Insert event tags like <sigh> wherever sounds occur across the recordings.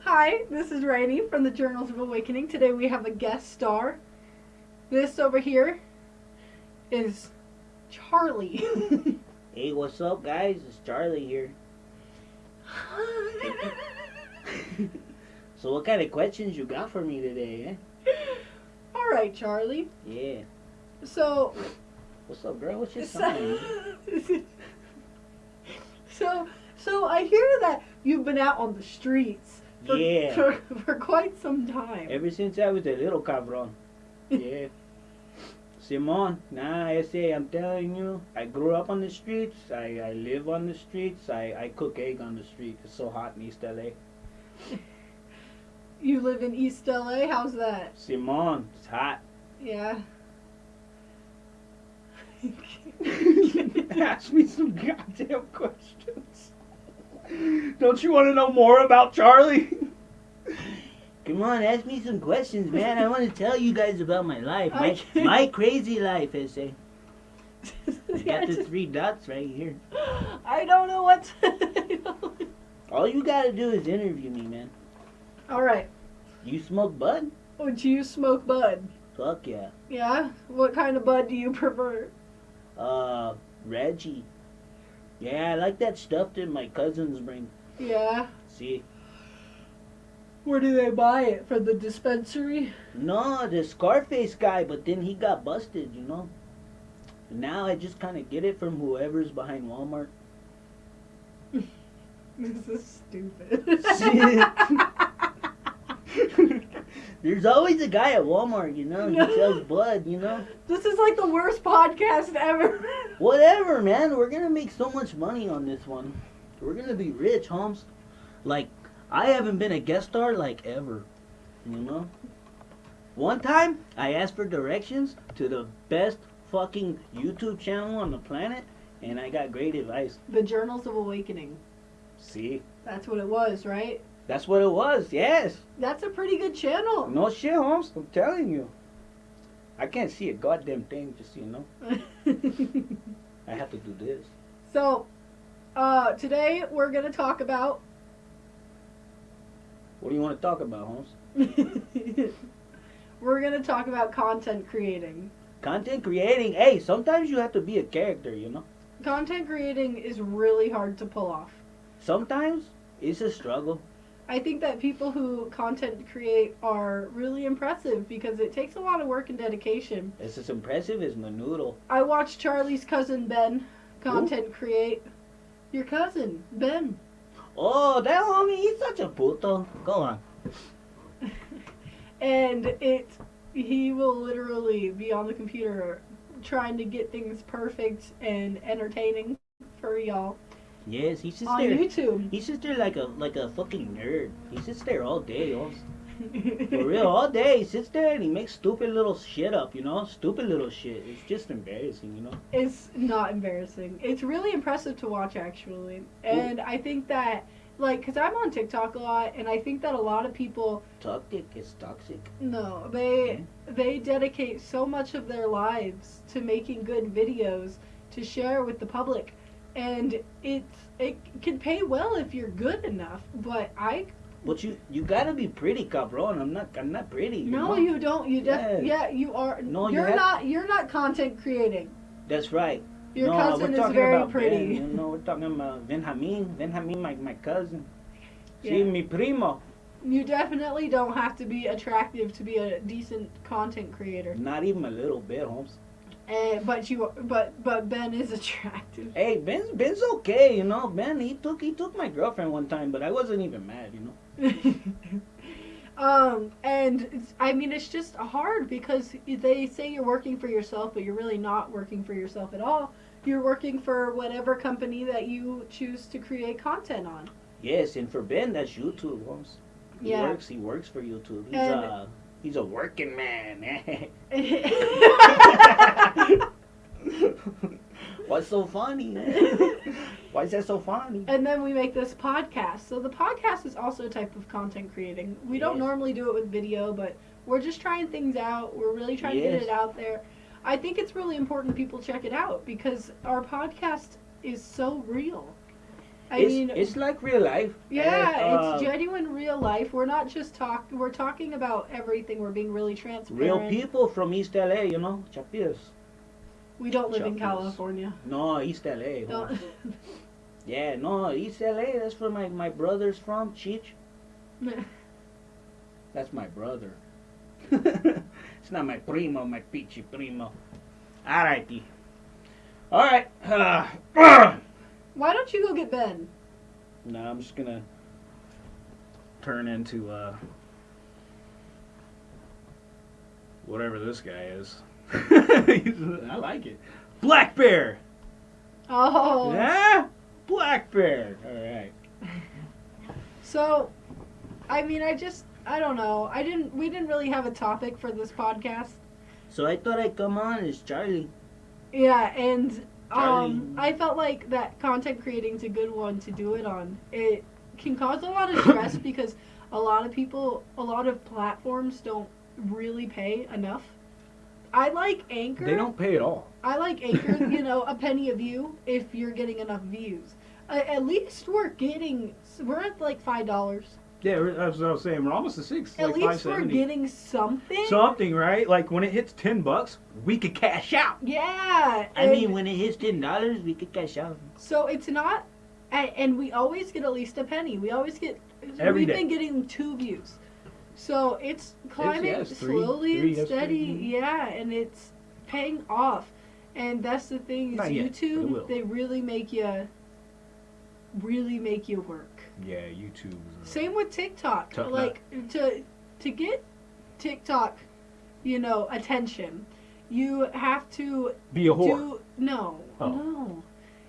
Hi, this is Rainey from the Journals of Awakening. Today we have a guest star. This over here is Charlie. <laughs> Hey, what's up, guys? It's Charlie here. <laughs> So, what kind of questions you got for me today, eh? All right, Charlie. Yeah. So, What's up, girl? What's your sign? <laughs> so, so I hear that you've been out on the streets for, Yeah. for, <laughs> for quite some time. Ever since I was a little cabron. <laughs> Yeah. Simon, nah, I say, I'm telling you, I grew up on the streets. I, I live on the streets. I, I cook egg on the street. It's so hot in East LA. <laughs> You live in East LA. How's that? Simon, it's hot. Yeah. Ask me some goddamn questions. Don't you want to know more about Charlie? Come on, ask me some questions, man. I want to tell you guys about my life. My, my crazy life, I say. <laughs> I got the three dots right here. I don't know what to. <laughs> All you gotta do is interview me, man. All right. You smoke bud? Would you smoke bud? Fuck yeah. Yeah. What kind of bud do you prefer? Uh, Reggie. Yeah, I like that stuff that my cousins bring. Yeah. See? Where do they buy it? From the dispensary? No, the Scarface guy, but then he got busted, you know? Now I just kind of get it from whoever's behind Walmart. <laughs> This is stupid. <laughs> <laughs> There's always a guy at Walmart, you know, he <laughs> sells blood, you know? this is like the worst podcast ever. <laughs> Whatever, man, we're gonna make so much money on this one. We're gonna be rich, Holmes. Like, I haven't been a guest star like ever, you know? One time, I asked for directions to the best fucking YouTube channel on the planet, and I got great advice. the Journals of Awakening. See? That's what it was, right? That's what it was, yes. That's a pretty good channel. No shit, Holmes, I'm telling you. I can't see a goddamn thing, just so you know. <laughs> I have to do this. so, uh, today we're gonna talk about. What do you want to talk about, Holmes? <laughs> we're gonna talk about content creating. Content creating, hey, sometimes you have to be a character, you know? Content creating is really hard to pull off. Sometimes it's a struggle. I think that people who content create are really impressive because it takes a lot of work and dedication. It's as impressive as Menudo. I watched Charlie's cousin Ben content create. Your cousin, Ben. Oh, that homie, he's such a puto. Go on. <laughs> and it he will literally be on the computer trying to get things perfect and entertaining for y'all Yes, he sits on there. YouTube. He's just there like a like a fucking nerd. He sits there all day, all, <laughs> For real, all day. He sits there and he makes stupid little shit up, you know? Stupid little shit. It's just embarrassing, you know? It's not embarrassing. It's really impressive to watch actually. And I think that like cuz I'm on TikTok a lot and I think that a lot of people Toxic is toxic. no, they hmm? they dedicate so much of their lives to making good videos to share with the public and it's it can pay well if you're good enough but i But you you gotta be pretty, cabron. I'm not I'm not pretty. You no know? you don't you def- Yes. yeah you are No, you you're have- not you're not content creating That's right. your no, cousin we're is talking very about pretty Ben, you know, we're talking about Benjamin. Benjamin, my, my cousin. See, Yeah. mi primo. you definitely don't have to be attractive to be a decent content creator Not even a little bit, Holmes. And but you but but ben is <laughs> attractive Hey, Ben's Ben's okay, you know. Ben, he took he took my girlfriend one time, but I wasn't even mad, you know. <laughs> um, and it's, I mean, it's just hard because they say you're working for yourself, but you're really not working for yourself at all. You're working for whatever company that you choose to create content on. Yes, and for Ben, that's YouTube, Holmes. He Yeah. works. He works for YouTube. He's And- a he's a working man. Eh? <laughs> What's so funny? <laughs> Why is that so funny? and then we make this podcast. So the podcast is also a type of content creating. We don't normally do it with video, but we're just trying things out. We're really trying to get it out there. I think it's really important people check it out because our podcast is so real. I it's, mean, it's like real life. yeah, And, uh, it's genuine real life. We're not just talk. We're talking about everything. We're being really transparent. real people from East LA, you know, Chapiras. We don't live in California. No, East LA. <laughs> Yeah, no, East LA. That's where my my brother's from. Cheech. <laughs> That's my brother. <laughs> it's not my primo, my peachy primo. Alrighty. Alright. Uh, <clears throat> Why don't you go get Ben? no, I'm just gonna turn into uh whatever this guy is. <laughs> I like it. Black bear. Oh. Yeah, black bear. All right. <laughs> So, I mean, I just, I don't know. I didn't. We didn't really have a topic for this podcast. So I thought I'd come on as Charlie. Yeah, and um, I felt like that content creating's a good one to do it on. It can cause a lot of stress <coughs> because a lot of people, a lot of platforms don't really pay enough. I like Anchor. They don't pay at all. I like Anchor. <laughs> you know, a penny a view if you're getting enough views. Uh, at least we're getting. We're at like five dollars. Yeah, we're- that's what I was saying. We're almost to six. At like least five we're getting something. something, right? Like when it hits ten bucks, we could cash out. yeah. I mean, when it hits ten dollars, we could cash out. So it's not, and, and we always get at least a penny. We always get. Every we've day. been getting two views, so it's climbing yeah, it's three- slowly three, and steady. three, Yeah, and it's paying off. And that's the thing is Not yet, but it YouTube. will. They really make you. Really make you work. Yeah, YouTube. Same with TikTok. Tough nut. like to to get TikTok, you know, attention, you have to Be a whore. do no, Oh. no.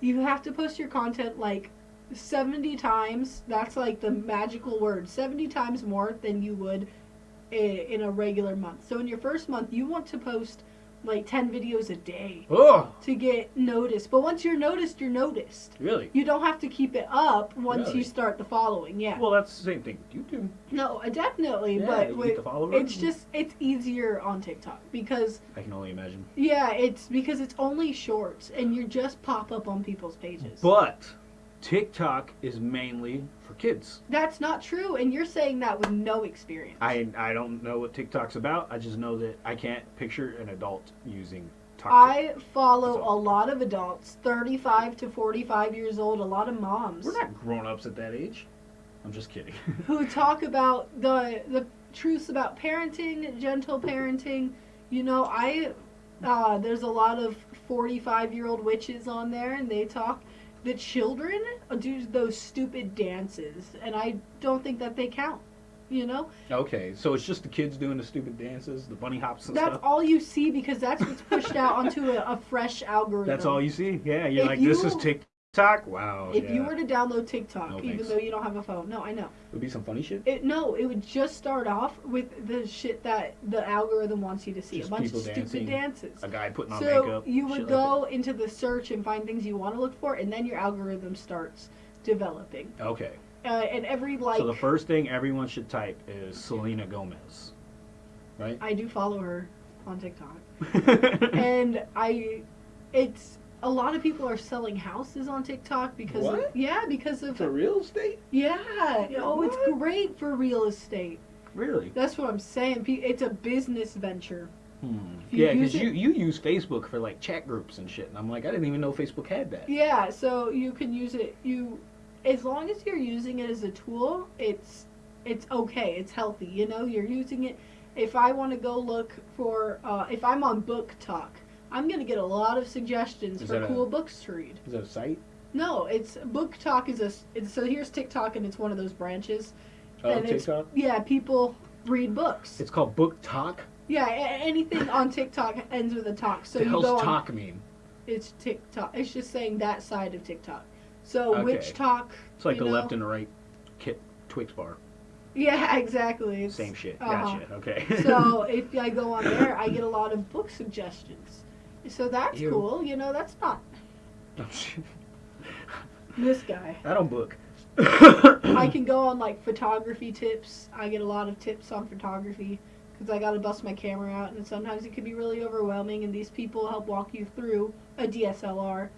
You have to post your content like 70 times. That's like the magical word. 70 times more than you would in a regular month. So in your first month, you want to post like 10 videos a day oh, to get noticed. But once you're noticed, you're noticed. really? You don't have to keep it up once Really? you start the following. Yeah. Well, that's the same thing with YouTube. no, definitely, Yeah, but with, get the followers. it's just it's easier on TikTok because I can only imagine. yeah, it's because it's only shorts and you just pop up on people's pages. But TikTok is mainly kids. That's not true, and you're saying that with no experience. I I don't know what TikTok's about. I just know that I can't picture an adult using TikTok. I follow all. a lot of adults, 35 to 45 years old, a lot of moms We're not grown ups at that age. I'm just kidding. <laughs> who talk about the the truths about parenting, gentle parenting. You know, I uh, there's a lot of 45 year old witches on there, and they talk. The children do those stupid dances, and I don't think that they count. You know, okay, so it's just the kids doing the stupid dances, the bunny hops and that's stuff. all you see because that's what's pushed out onto a, a fresh algorithm. That's all you see. Yeah, you're If like, this is you- TikTok. Wow. If yeah. you were to download TikTok, No, even thanks. though you don't have a phone, no, I know. It would be some funny shit. It no, it would just start off with the shit that the algorithm wants you to see. Just a bunch of stupid dancing, dances. A guy putting on So makeup. you would shit like go into the search and find things you want to look for, and then your algorithm starts developing. Okay. Uh, and every like, so the first thing everyone should type is Selena Gomez, right? I do follow her on TikTok, <laughs> and I, it's a lot of people are selling houses on TikTok because of, What? yeah, because of For real estate? yeah. Oh, it's great for real estate. Really? That's what I'm saying. It's a business venture. Hmm. Yeah, because you, you use Facebook for like chat groups and shit, and I'm like, I didn't even know Facebook had that. Yeah, so you can use it. You, as long as you're using it as a tool, it's it's okay. It's healthy. You know, you're using it. If I want to go look for, uh, if I'm on BookTok, I'm gonna get a lot of suggestions Is for that a- cool books to read. Is that a site? No, it's BookTok is a. It's, so here's TikTok, and it's one of those branches. Oh, and TikTok? yeah, people read books. It's called BookTok. yeah, a- anything on TikTok ends with a talk. So the you hell's go on talk mean? it's TikTok. It's just saying that side of TikTok. So Okay. which talk? It's like the know? left and the right kit Twix bar. Yeah, <laughs> exactly. It's, Same shit. uh-huh. Gotcha. Okay. so <laughs> if I go on there, I get a lot of book suggestions. So that's cool. You know, that's not <laughs> this guy. I don't book. I can go on like photography tips. I get a lot of tips on photography because I got to bust my camera out, and sometimes it can be really overwhelming. And these people help walk you through a DSLR,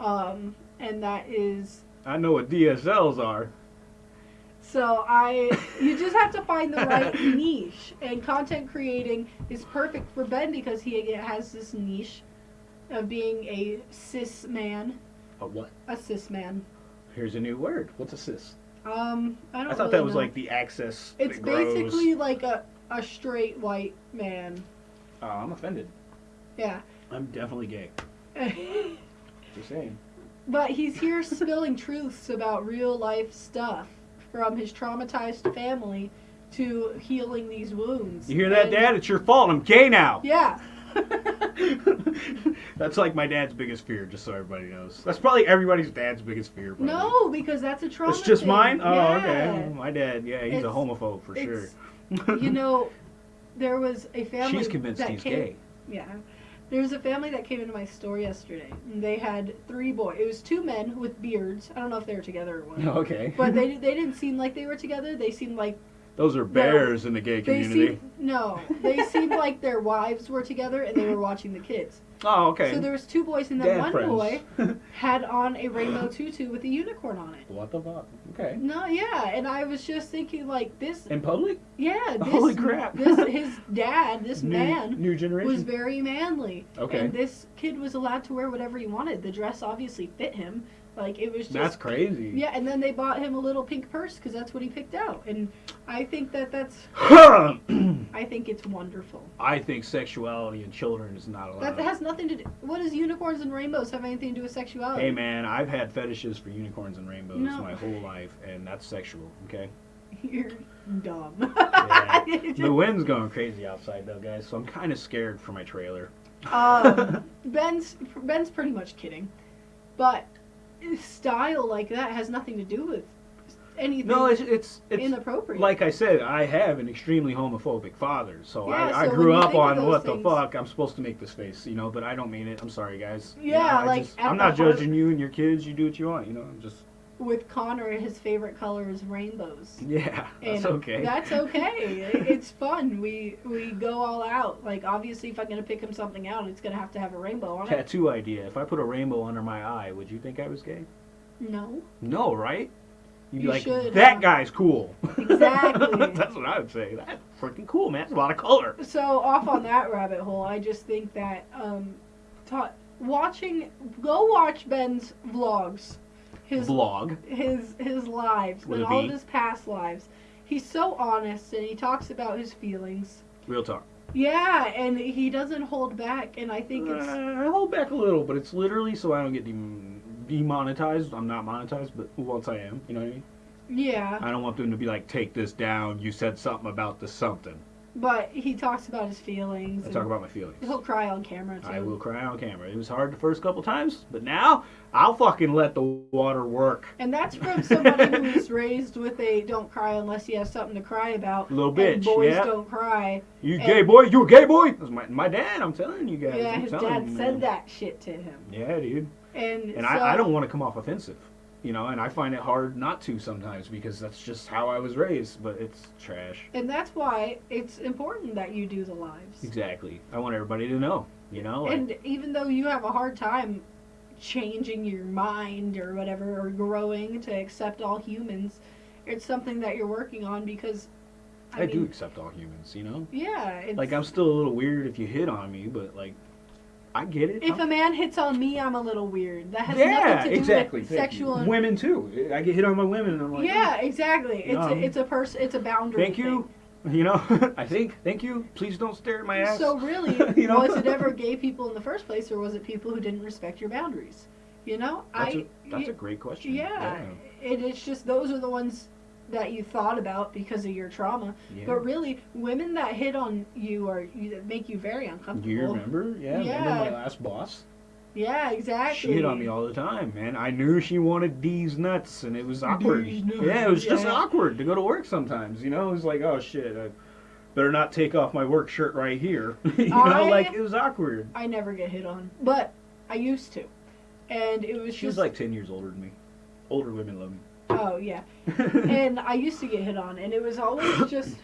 um, and that is I know what DSLs are. So I, you just have to find the right <laughs> niche, and content creating is perfect for Ben because he has this niche of being a cis man, A what? a cis man. Here's a new word. What's a cis? Um, I don't. I thought really that was know. like the access. It's basically like a a straight white man. Oh, I'm offended. Yeah. I'm definitely gay. <laughs> Just saying. But he's here spilling truths about real life stuff from his traumatized family to healing these wounds. You hear that, And- Dad? It's your fault. I'm gay now. Yeah. <laughs> <laughs> That's like my dad's biggest fear, just so everybody knows. That's probably everybody's dad's biggest fear. Probably. no, because that's a trauma. It's just thing. mine? Oh, Yeah. okay. My dad, yeah, he's a homophobe for sure. you <laughs> know, there was a family. She's convinced he's came, gay. Yeah. There was a family that came into my store yesterday. And they had three boys. It was two men with beards. I don't know if they were together or what. <laughs> okay. But they <laughs> they didn't seem like they were together. They seemed like Those are bears in the gay they community. seemed no. They <laughs> seemed like their wives were together and they were watching the kids. Oh, okay. So there was two boys and that Dad one friends. boy <laughs> had on a rainbow tutu with a unicorn on it. what the fuck? Okay. No, yeah, and I was just thinking like this. In public? Yeah, <laughs> this, Holy crap. This his dad, this new, man, New generation. was very manly. Okay. And this kid was allowed to wear whatever he wanted. The dress obviously fit him. Like it was just That's crazy. Yeah, and then they bought him a little pink purse because that's what he picked out. And I think that that's <coughs> I think it's wonderful. I think sexuality in children is not allowed. That has nothing to do. What does unicorns and rainbows have anything to do with sexuality? Hey man, I've had fetishes for unicorns and rainbows No. my whole life, and that's sexual. Okay. <laughs> You're dumb. Yeah. <laughs> The wind's going crazy outside though, guys, so I'm kind of scared for my trailer. um, <laughs> Ben's Ben's pretty much kidding, but style like that has nothing to do with anything No, it's it's it's inappropriate. like I said, I have an extremely homophobic father, so Yeah, I, I so grew up on what things- the fuck. I'm supposed to make this face, you know, but I don't mean it. I'm sorry, guys. You Yeah, know, I like, just- I'm not judging you and your kids. You do what you want, you know. I'm just with Connor, his favorite color is rainbows. yeah, that's And okay. That's okay. It's fun. We we go all out. Like obviously, if I'm gonna pick him something out, it's gonna have to have a rainbow on it. Tattoo idea. If I put a rainbow under my eye, would you think I was gay? No, No, right? You'd be You like, should, that uh, guy's cool. Exactly. <laughs> That's what I would say. That's freaking cool, man. That's a lot of color. So off on that rabbit hole, I just think that um, ta- watching, go watch Ben's vlogs, his Vlog. his his lives, With and all of his past lives. He's so honest, and he talks about his feelings. Real talk. Yeah, and he doesn't hold back, and I think it's Uh, I hold back a little, but it's literally so I don't get dem- demonetized. I'm not monetized, but once I am, you know what I mean? yeah. I don't want them to be like, take this down. You said something about the something. But he talks about his feelings. I talk about my feelings. He'll cry on camera too. I will cry on camera. It was hard the first couple times, but now I'll fucking let the water work. And that's from somebody who was raised with a "don't cry unless you have something to cry about." Little and bitch, boys yeah. don't cry. You And- gay boy? You a gay boy? That's my, my dad. I'm telling you guys. yeah, I'm his dad you, said that shit to him, Yeah, dude. and And so, I, I don't want to come off offensive, you know, and I find it hard not to sometimes because that's just how I was raised, but it's trash. And that's why it's important that you do the lives. Exactly. I want everybody to know, you know? Like, And even though you have a hard time changing your mind or whatever, or growing to accept all humans, it's something that you're working on because. I, I mean, do accept all humans, you know? Yeah. Like, I'm still a little weird if you hit on me, but, like, I get it. If I'm- a man hits on me, I'm a little weird. That has yeah, nothing to do exactly. with sexual. and- Women, too. I get hit on by women, and I'm like, yeah, exactly. It's Um, a, it's a person. It's a boundary. Thank you. You know, <laughs> I think, thank you. Please don't stare at my ass. So really, <laughs> You know? was it ever <laughs> gay people in the first place, or was it people who didn't respect your boundaries? You know, That's, I. a, that's a great question. yeah, It, it's just those are the ones that you thought about because of your trauma. Yeah. But really, women that hit on you or you, that make you very uncomfortable. Do you remember? Yeah, remember my last boss? Yeah, exactly. She hit on me all the time, man. I knew she wanted D's nuts, and it was awkward. Yeah, it was just awkward to go to work sometimes. You know, it was like, oh shit, I better not take off my work shirt right here. <laughs> you know, like it was awkward. I never get hit on, but I used to, and it was She was like ten years older than me. Older women love me. Oh yeah, and I used to get hit on, and it was always <coughs> just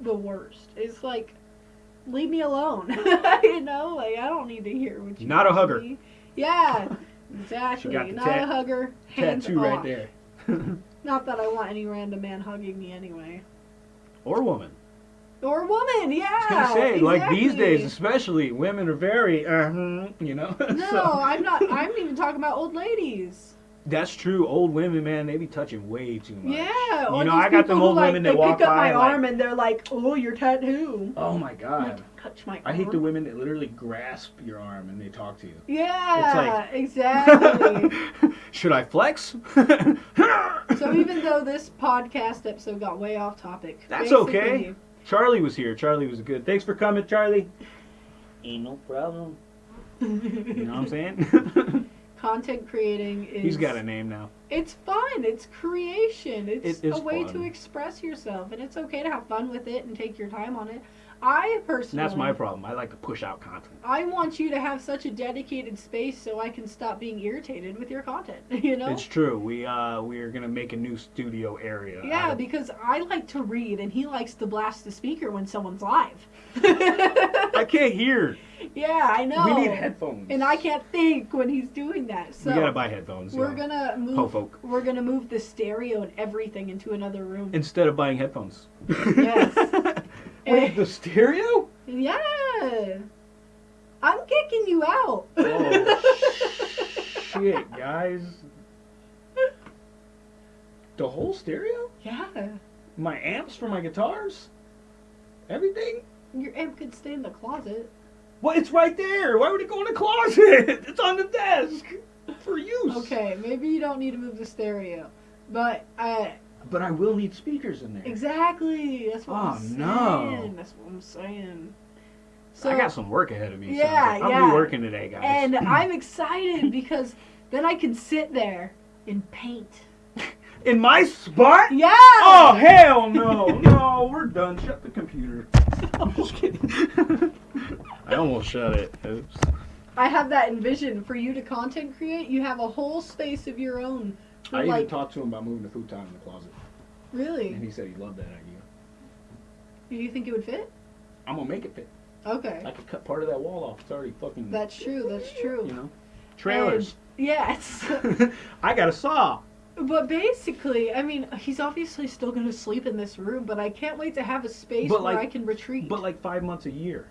the worst. It's like, leave me alone, <laughs> you know. Like I don't need to hear what you. Not a hugger. me. Yeah, <laughs> Exactly. got Not a hugger. Hands Tattoo right there. <laughs> Not that I want any random man hugging me anyway. or woman. Or woman, yeah. I was gonna say, like these days, especially, women are very, uh, you know. No, So- I'm not. I'm even talking about old ladies. That's true. Old women, man, they be touching way too much. Yeah. You know, I got them people who, old like, women that they pick up by my like- arm and they're like, "Oh, your tattoo." Oh my god. like, touch my. I hate the women that literally grasp your arm and they talk to you. Yeah, exactly. <laughs> Should I flex? <laughs> so even <laughs> though this podcast episode got way off topic, That's okay. Charlie was here. Charlie was good. Thanks for coming, Charlie. Ain't no problem. You know what I'm saying? Content creating is. He's got a name now. It's fun. It's creation. It's It is a way fun. to express yourself, and it's okay to have fun with it and take your time on it. I And personally, that's my problem. I like to push out content. I want you to have such a dedicated space so I can stop being irritated with your content. <laughs> You know? It's true. We uh we are gonna make a new studio area. yeah, because I like to read, and he likes to blast the speaker when someone's live. <laughs> I can't hear. Yeah, I know. We need headphones. and I can't think when he's doing that. So we gotta buy headphones. we're yeah. gonna move. Ho folk. We're gonna move the stereo and everything into another room. Instead of buying headphones. Yes. <laughs> Wait, the stereo? Yeah. I'm kicking you out. Oh, Shit, guys. The whole stereo? yeah. My amps for my guitars? Everything? Your amp could stay in the closet. Well, it's right there. Why would it go in the closet? <laughs> It's on the desk for use. Okay, maybe you don't need to move the stereo. But I. But I will need speakers in there. exactly. That's what Oh, I'm saying. no. That's what I'm saying. So I got some work ahead of me. Yeah, like. I'll yeah. be working today, guys. and <clears throat> I'm excited because then I can sit there and paint. in my spot? Yeah. Oh hell no, no, we're done. Shut the computer. I'm just kidding. I almost shut it. Oops. I have that envision for you to content create. You have a whole space of your own. For I even talked to him about moving the futon in the closet, Really? and he said he loved that idea. Do you think it would fit? I'm gonna make it fit. Okay. I could cut part of that wall off. It's already fucking. That's true. That's true. You know, trailers. Yes. <laughs> I got a saw. But basically, I mean, he's obviously still going to sleep in this room, but I can't wait to have a space But, where like- I can retreat. But like five months a year,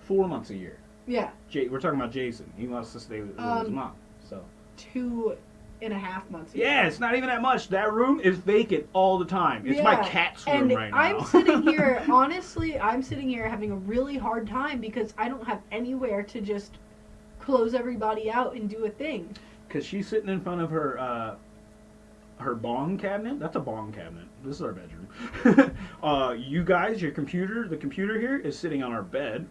four months a year. yeah, Jay, we're talking about Jason. He wants to stay with, with his Um, mom. So two and a half months. a yeah, it's not even that much. That room is vacant all the time. It's my Yeah, cat's room And right now. I'm sitting here, <laughs> honestly, I'm sitting here having a really hard time because I don't have anywhere to just close everybody out and do a thing. Because she's sitting in front of her uh, her bong cabinet. That's a bong cabinet. This is our bedroom. <laughs> uh, you guys, your computer, the computer here is sitting on our bed.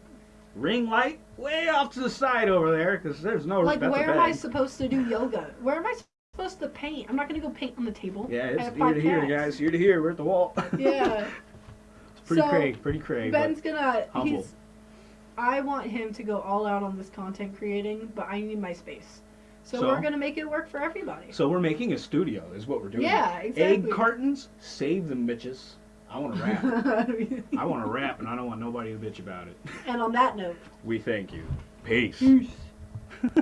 Ring light way off to the side over there because there's no. Like, where am I supposed to do yoga? Where am I supposed to paint? I'm not going to go paint on the table. Yeah, it's five to here, guys. Ear to here. We're at the wall. <laughs> Yeah. it's pretty So, cray, pretty cray. Ben's gonna. humble. He's. I want him to go all out on this content creating, but I need my space. So, So? we're gonna make it work for everybody. So we're making a studio, is what we're doing. Yeah, exactly. Egg cartons, save them bitches. I want to rap. <laughs> I want to rap, and I don't want nobody to bitch about it. and on that note. We thank you. Peace. Peace. <laughs>